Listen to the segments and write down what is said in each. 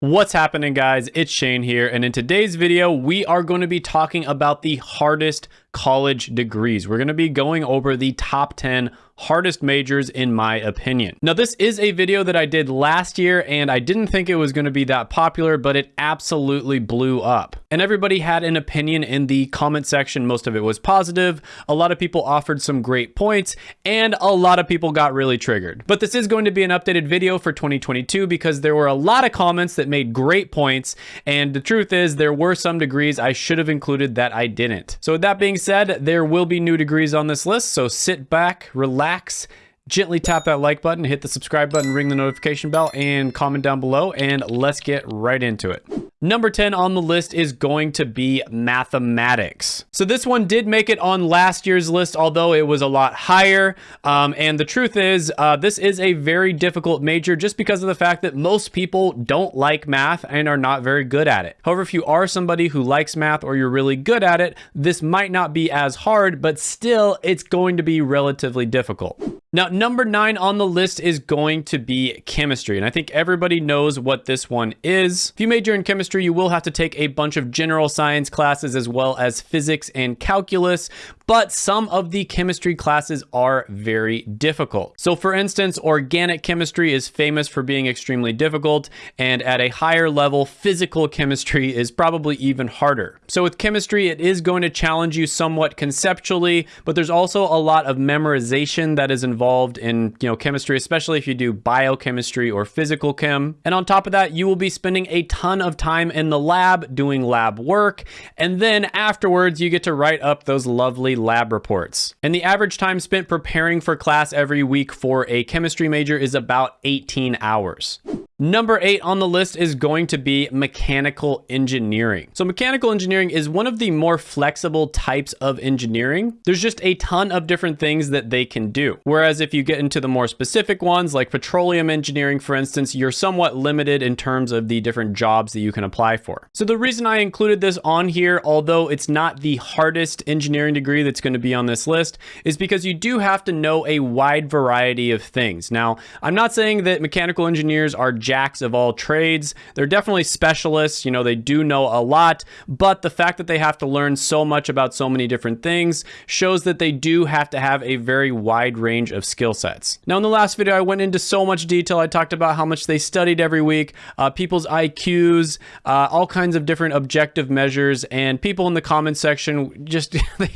What's happening guys? It's Shane here and in today's video we are going to be talking about the hardest college degrees. We're going to be going over the top 10 hardest majors in my opinion. Now this is a video that I did last year and I didn't think it was going to be that popular but it absolutely blew up. And everybody had an opinion in the comment section. Most of it was positive. A lot of people offered some great points and a lot of people got really triggered. But this is going to be an updated video for 2022 because there were a lot of comments that made great points and the truth is there were some degrees I should have included that I didn't. So with that being said, there will be new degrees on this list so sit back, relax relax, gently tap that like button, hit the subscribe button, ring the notification bell, and comment down below, and let's get right into it. Number 10 on the list is going to be mathematics. So this one did make it on last year's list, although it was a lot higher. Um, and the truth is, uh, this is a very difficult major just because of the fact that most people don't like math and are not very good at it. However, if you are somebody who likes math or you're really good at it, this might not be as hard, but still it's going to be relatively difficult. Now, number nine on the list is going to be chemistry. And I think everybody knows what this one is. If you major in chemistry, you will have to take a bunch of general science classes as well as physics and calculus but some of the chemistry classes are very difficult. So for instance, organic chemistry is famous for being extremely difficult, and at a higher level, physical chemistry is probably even harder. So with chemistry, it is going to challenge you somewhat conceptually, but there's also a lot of memorization that is involved in you know chemistry, especially if you do biochemistry or physical chem. And on top of that, you will be spending a ton of time in the lab doing lab work, and then afterwards you get to write up those lovely lab reports. And the average time spent preparing for class every week for a chemistry major is about 18 hours. Number eight on the list is going to be mechanical engineering. So mechanical engineering is one of the more flexible types of engineering. There's just a ton of different things that they can do. Whereas if you get into the more specific ones like petroleum engineering, for instance, you're somewhat limited in terms of the different jobs that you can apply for. So the reason I included this on here, although it's not the hardest engineering degree that's going to be on this list, is because you do have to know a wide variety of things. Now, I'm not saying that mechanical engineers are jacks of all trades. They're definitely specialists, you know, they do know a lot, but the fact that they have to learn so much about so many different things shows that they do have to have a very wide range of skill sets. Now, in the last video, I went into so much detail. I talked about how much they studied every week, uh, people's IQs, uh, all kinds of different objective measures, and people in the comment section just, they,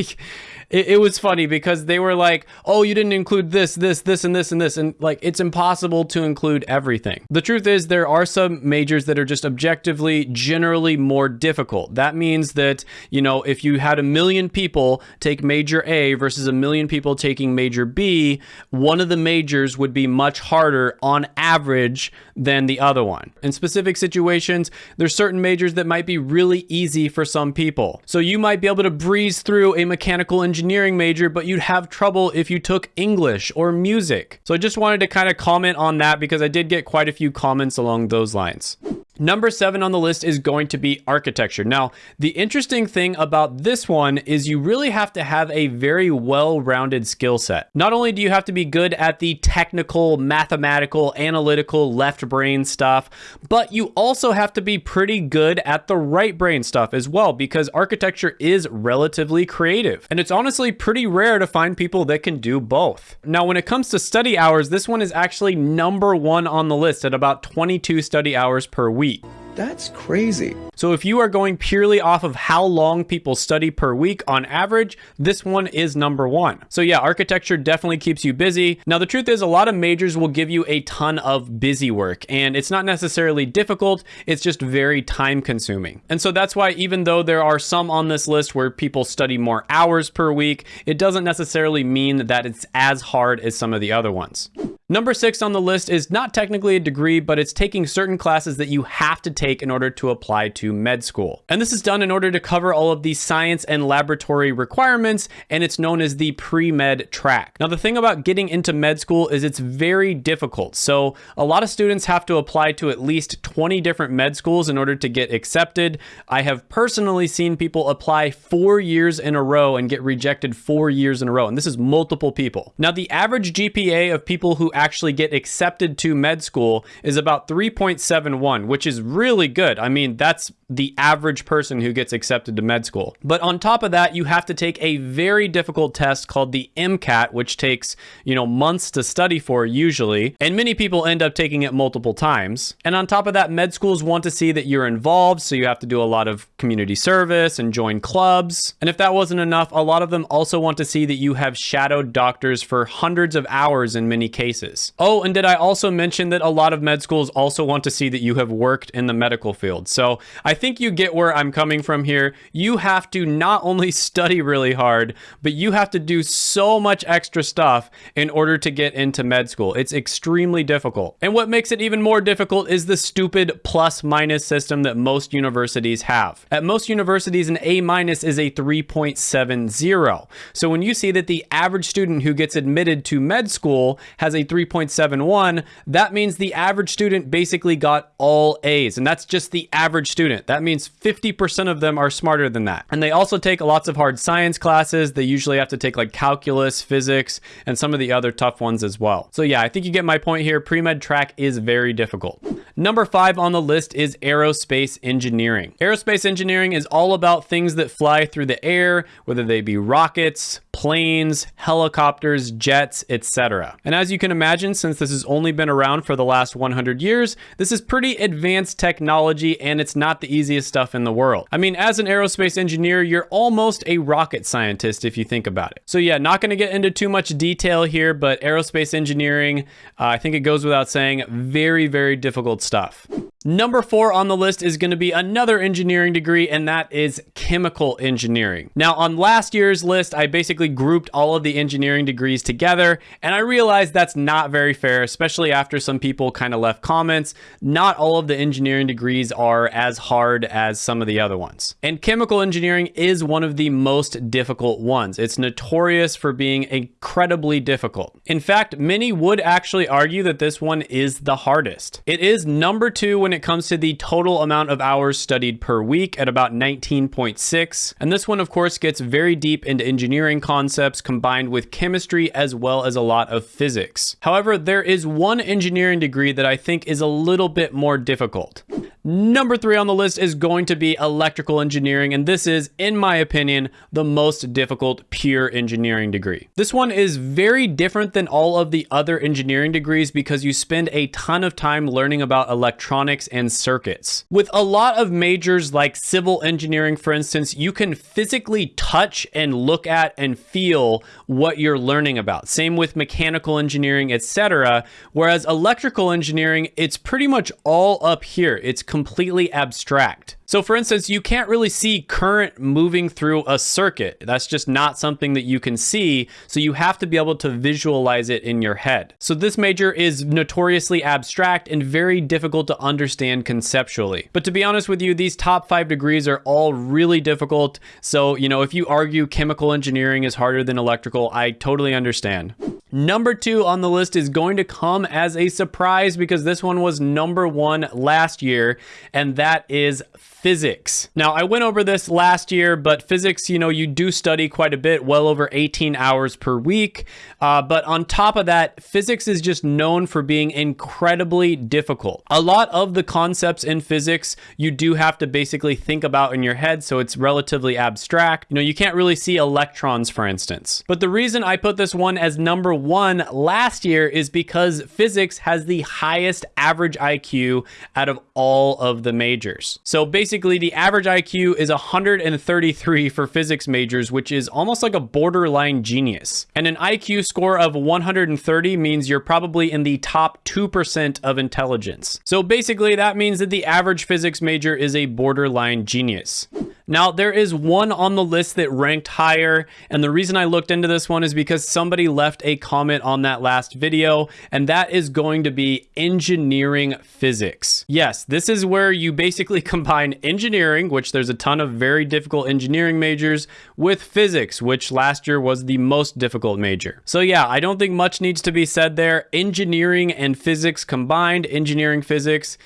it, it, was funny because they were like, oh, you didn't include this, this, this, and this, and this. And like, it's impossible to include everything. The truth is there are some majors that are just objectively generally more difficult. That means that, you know, if you had a million people take major A versus a million people taking major B, one of the majors would be much harder on average than the other one. In specific situations, there's certain majors that might be really easy for some people. So you might be able to breeze through a mechanical engineering engineering major, but you'd have trouble if you took English or music. So I just wanted to kind of comment on that because I did get quite a few comments along those lines. Number seven on the list is going to be architecture. Now, the interesting thing about this one is you really have to have a very well-rounded skill set. Not only do you have to be good at the technical, mathematical, analytical, left brain stuff, but you also have to be pretty good at the right brain stuff as well, because architecture is relatively creative. And it's honestly pretty rare to find people that can do both. Now, when it comes to study hours, this one is actually number one on the list at about 22 study hours per week week. That's crazy. So if you are going purely off of how long people study per week on average, this one is number one. So yeah, architecture definitely keeps you busy. Now the truth is a lot of majors will give you a ton of busy work and it's not necessarily difficult, it's just very time consuming. And so that's why even though there are some on this list where people study more hours per week, it doesn't necessarily mean that it's as hard as some of the other ones. Number six on the list is not technically a degree, but it's taking certain classes that you have to take in order to apply to med school. And this is done in order to cover all of the science and laboratory requirements, and it's known as the pre-med track. Now, the thing about getting into med school is it's very difficult. So a lot of students have to apply to at least 20 different med schools in order to get accepted. I have personally seen people apply four years in a row and get rejected four years in a row. And this is multiple people. Now, the average GPA of people who actually get accepted to med school is about 3.71, which is really good. I mean, that's the average person who gets accepted to med school. But on top of that, you have to take a very difficult test called the MCAT, which takes, you know, months to study for usually. And many people end up taking it multiple times. And on top of that, med schools want to see that you're involved. So you have to do a lot of community service and join clubs. And if that wasn't enough, a lot of them also want to see that you have shadowed doctors for hundreds of hours in many cases. Oh, and did I also mention that a lot of med schools also want to see that you have worked in the medical field? So I think you get where I'm coming from here. You have to not only study really hard, but you have to do so much extra stuff in order to get into med school. It's extremely difficult. And what makes it even more difficult is the stupid plus minus system that most universities have. At most universities, an A minus is a 3.70. So when you see that the average student who gets admitted to med school has a 3.71, that means the average student basically got all A's. And that's just the average student. That means 50% of them are smarter than that. And they also take lots of hard science classes. They usually have to take like calculus, physics, and some of the other tough ones as well. So yeah, I think you get my point here. Pre-med track is very difficult. Number five on the list is aerospace engineering. Aerospace engineering is all about things that fly through the air, whether they be rockets, planes, helicopters, jets, etc. And as you can imagine, since this has only been around for the last 100 years, this is pretty advanced technology and it's not the easiest stuff in the world. I mean, as an aerospace engineer, you're almost a rocket scientist if you think about it. So yeah, not gonna get into too much detail here, but aerospace engineering, uh, I think it goes without saying, very, very difficult stuff. Number four on the list is going to be another engineering degree, and that is chemical engineering. Now, on last year's list, I basically grouped all of the engineering degrees together, and I realized that's not very fair, especially after some people kind of left comments. Not all of the engineering degrees are as hard as some of the other ones. And chemical engineering is one of the most difficult ones. It's notorious for being incredibly difficult. In fact, many would actually argue that this one is the hardest. It is number two when when it comes to the total amount of hours studied per week at about 19.6. And this one, of course, gets very deep into engineering concepts combined with chemistry as well as a lot of physics. However, there is one engineering degree that I think is a little bit more difficult. Number three on the list is going to be electrical engineering, and this is, in my opinion, the most difficult pure engineering degree. This one is very different than all of the other engineering degrees because you spend a ton of time learning about electronics and circuits. With a lot of majors like civil engineering, for instance, you can physically touch and look at and feel what you're learning about. Same with mechanical engineering, etc. Whereas electrical engineering, it's pretty much all up here. It's completely abstract. So for instance, you can't really see current moving through a circuit. That's just not something that you can see. So you have to be able to visualize it in your head. So this major is notoriously abstract and very difficult to understand conceptually. But to be honest with you, these top five degrees are all really difficult. So, you know, if you argue chemical engineering is harder than electrical, I totally understand. Number two on the list is going to come as a surprise because this one was number one last year, and that is physics. Now, I went over this last year, but physics, you know, you do study quite a bit, well over 18 hours per week. Uh, but on top of that, physics is just known for being incredibly difficult. A lot of the concepts in physics, you do have to basically think about in your head, so it's relatively abstract. You know, you can't really see electrons, for instance. But the reason I put this one as number one last year is because physics has the highest average IQ out of all of the majors. So basically, basically the average IQ is 133 for physics majors, which is almost like a borderline genius. And an IQ score of 130 means you're probably in the top 2% of intelligence. So basically that means that the average physics major is a borderline genius. Now, there is one on the list that ranked higher, and the reason I looked into this one is because somebody left a comment on that last video, and that is going to be engineering physics. Yes, this is where you basically combine engineering, which there's a ton of very difficult engineering majors, with physics, which last year was the most difficult major. So yeah, I don't think much needs to be said there. Engineering and physics combined, engineering physics,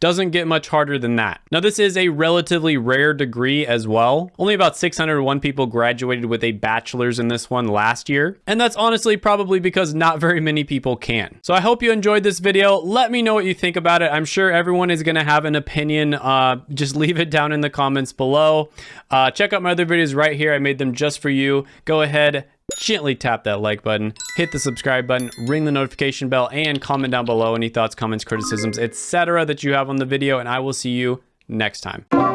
Doesn't get much harder than that. Now, this is a relatively rare degree as well. Only about 601 people graduated with a bachelor's in this one last year. And that's honestly probably because not very many people can. So I hope you enjoyed this video. Let me know what you think about it. I'm sure everyone is going to have an opinion. Uh, just leave it down in the comments below. Uh, check out my other videos right here. I made them just for you. Go ahead, gently tap that like button, hit the subscribe button, ring the notification bell, and comment down below any thoughts, comments, criticisms, etc. that you have on the video, and I will see you next time.